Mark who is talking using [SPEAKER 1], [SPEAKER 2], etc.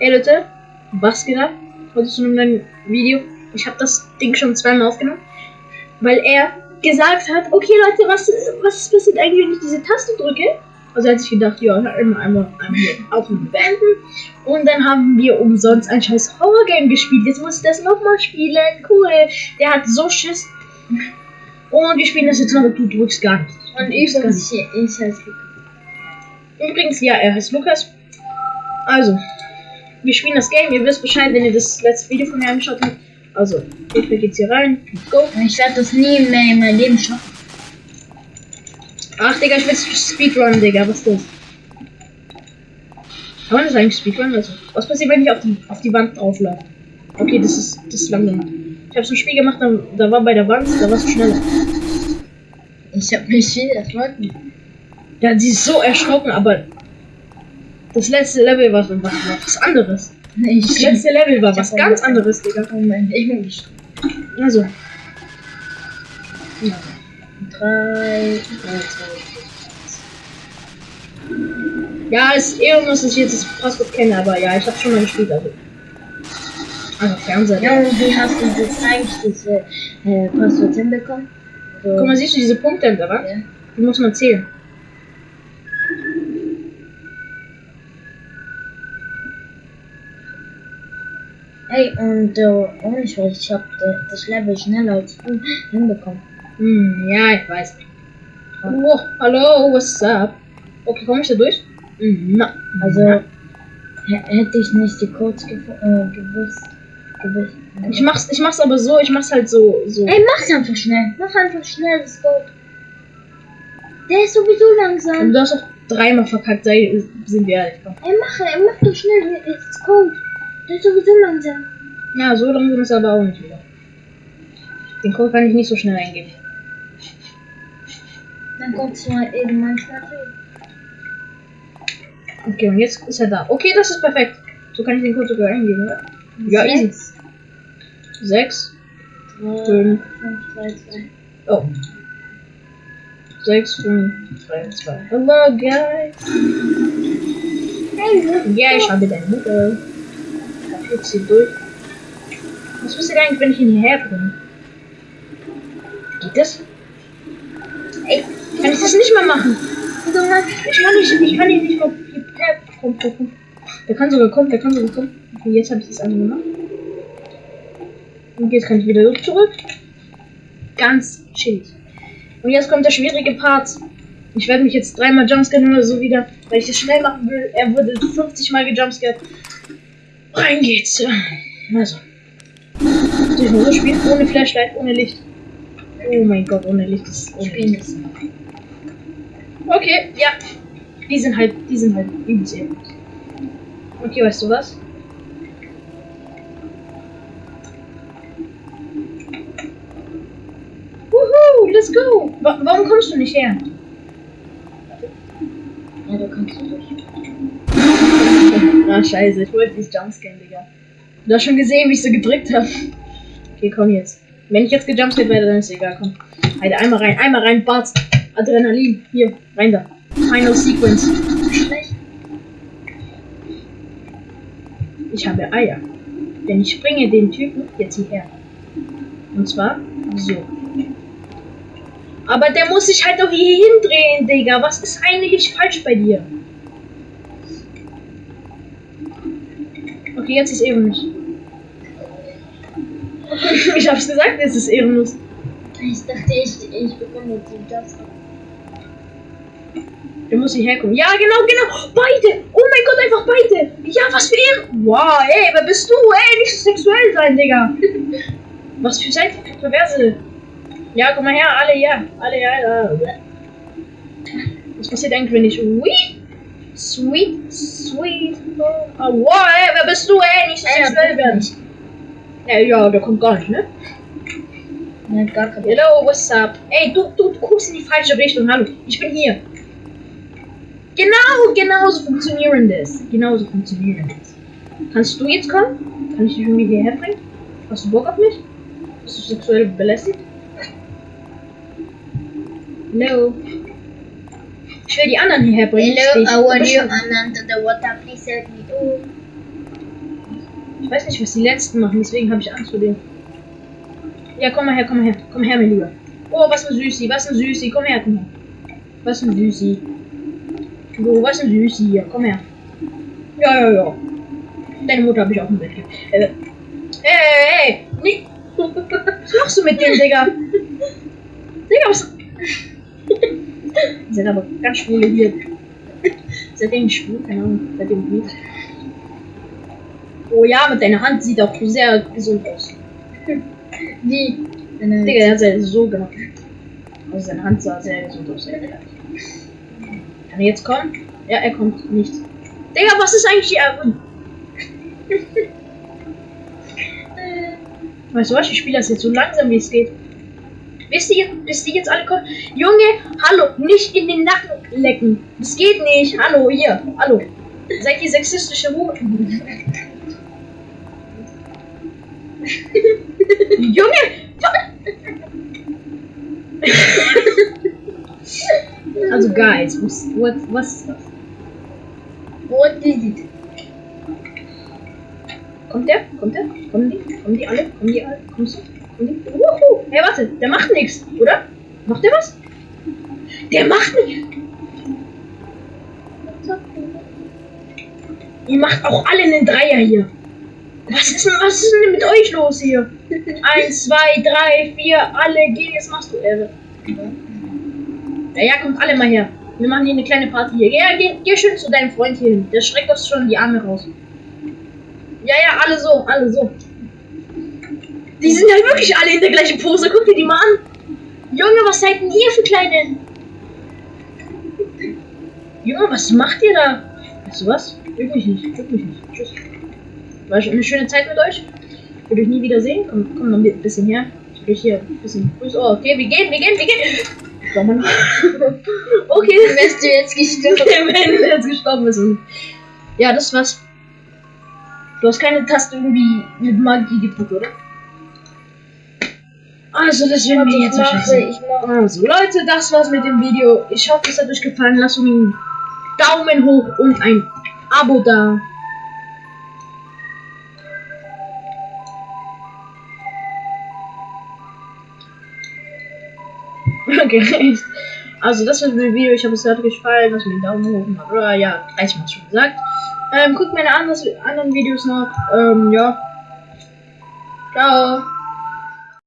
[SPEAKER 1] Hey Leute, was geht ab? Heute zu einem neuen Video. Ich habe das Ding schon zweimal aufgenommen, weil er gesagt hat, okay Leute, was, was passiert eigentlich, wenn ich diese Taste drücke? Also er hat sich gedacht, ja, einmal, einmal, einmal aufnehmen beenden. Und dann haben wir umsonst ein scheiß Horror-Game gespielt. Jetzt muss ich das nochmal spielen. Cool. Der hat so Schiss. Und wir spielen das jetzt noch, du drückst gar nicht.
[SPEAKER 2] Und hier, ich heiße Lukas.
[SPEAKER 1] Übrigens, ja, er heißt Lukas. Also, wir spielen das Game. Ihr wisst Bescheid, wenn ihr das letzte Video von mir angeschaut habt. Also, jetzt geht's hier rein. Let's go.
[SPEAKER 2] Ich werde das nie mehr in meinem Leben schaffen.
[SPEAKER 1] Ach, Digga, ich will Speedrun, Digga. Was ist das? Kann man das eigentlich Speedrun? Also, was passiert, wenn ich auf die, auf die Wand drauflaufe? Okay, das ist, das ist langsam. Ich habe so ein Spiel gemacht, da, da war bei der Wand, da war es schneller.
[SPEAKER 2] Ich habe mich viel erschrocken.
[SPEAKER 1] Ja, sie ist so erschrocken, aber das letzte Level war, war, war was anderes.
[SPEAKER 2] Nee,
[SPEAKER 1] Das letzte Level war was ganz anderes, Digga.
[SPEAKER 2] Moment, ich bin gestorben.
[SPEAKER 1] Also,
[SPEAKER 2] Ja. Drei, drei, zwei.
[SPEAKER 1] ja, es ist eher muss, dass ich jetzt das Passwort kenne, aber ja, ich habe schon mal gespielt, also. Also Fernseher.
[SPEAKER 2] Ja, und wie hast du jetzt eigentlich diese äh, Passwort hinbekommen? So,
[SPEAKER 1] Guck mal, siehst du diese Punkte da, was?
[SPEAKER 2] ja.
[SPEAKER 1] Die muss man zählen.
[SPEAKER 2] Hey, und äh, ohne Scheiß, ich hab äh, das Level schneller als du hinbekommen.
[SPEAKER 1] Hm, ja, ich weiß. Oh, hallo, what's up? Okay, komme ich da durch? Hm, na.
[SPEAKER 2] Also, hä- hätte ich nicht die Codes äh, gewusst, gewusst.
[SPEAKER 1] Ich mach's, ich mach's aber so, ich mach's halt so, so.
[SPEAKER 2] Ey, mach's einfach schnell. Mach einfach schnell das Code. Der ist sowieso
[SPEAKER 1] Und
[SPEAKER 2] langsam.
[SPEAKER 1] du hast doch dreimal verkackt, sei, sind wir ehrlich. Komm.
[SPEAKER 2] Ey, mach, ey, mach doch schnell das Code. Der ist sowieso langsam.
[SPEAKER 1] Ja, so langsam ist er aber auch nicht wieder. Den Code kann ich nicht so schnell eingeben.
[SPEAKER 2] Dann kommst du mal eben manchmal reden.
[SPEAKER 1] Okay, und jetzt ist er da. Okay, das ist perfekt. So kann ich den Code sogar eingeben, oder? Ja, easy.
[SPEAKER 2] Sechs,
[SPEAKER 1] Sechs,
[SPEAKER 2] drei,
[SPEAKER 1] fünf,
[SPEAKER 2] fünf, drei, zwei.
[SPEAKER 1] oh. Sechs, fünf, drei, zwei. Hello, guys.
[SPEAKER 2] Hey,
[SPEAKER 1] Ja, ich habe deine Mutter. Führt sie durch. Was passiert eigentlich, wenn ich ihn hierher bringe? Geht das? Ey, kann ich das nicht mal machen? Ich kann nicht, ich kann ihn nicht mal komm. Der kann sogar kommen, der kann sogar kommen. Okay, jetzt habe ich das andere gemacht. Und jetzt kann ich wieder zurück. Ganz chillig. Und jetzt kommt der schwierige Part. Ich werde mich jetzt dreimal jumpscannen oder so wieder, weil ich es schnell machen will. Er wurde 50 Mal gejumpscared. Rein geht's. Also. Durch nur so spielen ohne Flashlight, ohne Licht. Oh mein Gott, ohne Licht ist
[SPEAKER 2] Spielen das.
[SPEAKER 1] Okay, ja. Die sind halt, die sind halt übelst ehrenlos. Okay, weißt du was? Wuhu, let's go! Wa warum kommst du nicht her?
[SPEAKER 2] Ja, du kannst du durch.
[SPEAKER 1] Ah, scheiße, ich wollte nicht jumpscannen, Digga. Du hast schon gesehen, wie ich so gedrückt habe. Okay, komm jetzt. Wenn ich jetzt gejumpscared werde, dann ist egal, komm. Halt einmal rein, einmal rein, Bart. Adrenalin, hier, rein da. Final Sequence.
[SPEAKER 2] Schlecht.
[SPEAKER 1] Ich habe Eier. Denn ich bringe den Typen jetzt hierher. Und zwar so. Aber der muss sich halt doch hier hindrehen, Digga. Was ist eigentlich falsch bei dir? Jetzt ist ehrenlos. Ich hab's gesagt, jetzt ist ehrenlos.
[SPEAKER 2] Ich dachte, ich, ich bekomme jetzt die Taste.
[SPEAKER 1] Der muss hierher kommen. Ja, genau, genau. Beide. Oh mein Gott, einfach beide. Ja, was für Ehre. Wow, ey, wer bist du? Ey, nicht so sexuell sein, Digga. Was für seid ihr Perverse? Ja, komm mal her, alle ja. Alle ja. Was passiert eigentlich, wenn ich sweet, sweet, sweet, oh, wow, ey, wer bist du, ey, nicht
[SPEAKER 2] Ey,
[SPEAKER 1] sexuell
[SPEAKER 2] der
[SPEAKER 1] werden. Ja, ja, der kommt gar nicht, ne?
[SPEAKER 2] Nein, gar kein
[SPEAKER 1] Hello, what's up? Ey, du, du, du guckst in die falsche Richtung. Hallo, ich bin hier. Genau, genauso funktionieren das. Genauso funktionieren das. Kannst du jetzt kommen? Kann ich dich irgendwie hierher bringen? Hast du Bock auf mich? Bist du sexuell belästigt? No. Ich will die anderen hierher bringen.
[SPEAKER 2] Hello, how are you? I'm under the water. Please help me. Oh.
[SPEAKER 1] Ich weiß nicht, was die letzten machen, deswegen habe ich Angst vor denen. Ja, komm mal her, komm mal her, komm her, mein Lieber. Oh, was ein Süßi, was ein Süßi, komm her, komm her. Was ein Süßi. Oh, was ein Süßi hier, komm her. Ja, ja, ja. Deine Mutter habe ich auch im Bett. Äh, ey, ey, ey, nee. Was machst du mit dem, Digga? Digga, was? Sind aber ganz schwule hier. Seitdem schwul, keine Ahnung, seitdem nicht. Oh ja, mit deiner Hand sieht auch sehr gesund aus.
[SPEAKER 2] Wie? Deine
[SPEAKER 1] Digga, er hat so gemacht. Also seine Hand sah sehr gesund aus. Kann er jetzt kommen? Ja, er kommt nicht. Digga, was ist eigentlich hier? Weißt du was? Ich spiele das jetzt so langsam wie es geht. Wisst ihr, bis die jetzt alle kommen? Junge, hallo, nicht in den Nacken lecken. Das geht nicht. Hallo, hier, hallo. Seid ihr sexistische Huren? Junge! also guys, was, what, was ist das?
[SPEAKER 2] What is it?
[SPEAKER 1] Kommt der? Kommt der? Kommen die? Kommen die alle? Kommen die alle? Kommst du? Kommen die? Wuhu! Hey, warte, der macht nichts, oder? Macht der was? Der macht nichts! Ihr macht auch alle einen Dreier hier. Was ist denn, was ist denn mit euch los hier? Eins, zwei, drei, vier, alle gehen, jetzt machst du Ehre. Ja, ja, kommt alle mal her. Wir machen hier eine kleine Party hier. Ja, geh, geh schön zu deinem Freund hier hin. Der streckt uns schon die Arme raus. Ja, ja, alle so, alle so. Die sind ja wirklich alle in der gleichen Pose. Guck dir die mal an. Junge, was seid denn ihr für kleine? Junge, was macht ihr da? Weißt du was? Wirklich nicht. Wirklich nicht. Tschüss. War schon eine schöne Zeit mit euch. Ich will euch nie wieder sehen. Komm, komm noch ein bisschen her. Ich will hier ein bisschen grüßen. Oh, okay, wir gehen, wir gehen, wir gehen. Schau mal. okay.
[SPEAKER 2] Wärst du jetzt gestorben?
[SPEAKER 1] Wenn du jetzt gestorben bist. Ja, das war's. Du hast keine Taste irgendwie mit Magie gedrückt, oder? Also, das werden wir jetzt wahrscheinlich.
[SPEAKER 2] ich mache.
[SPEAKER 1] Also, Leute, das war's mit dem Video. Ich hoffe, es hat euch gefallen. Lasst einen Daumen hoch und ein Abo da. Okay. Also, das war das Video. Ich hoffe, es hat euch gefallen. Lasst mir einen Daumen hoch. und Oder ja, reicht mal schon gesagt. Ähm, guckt meine anderen Videos noch. Ähm, ja. Ciao.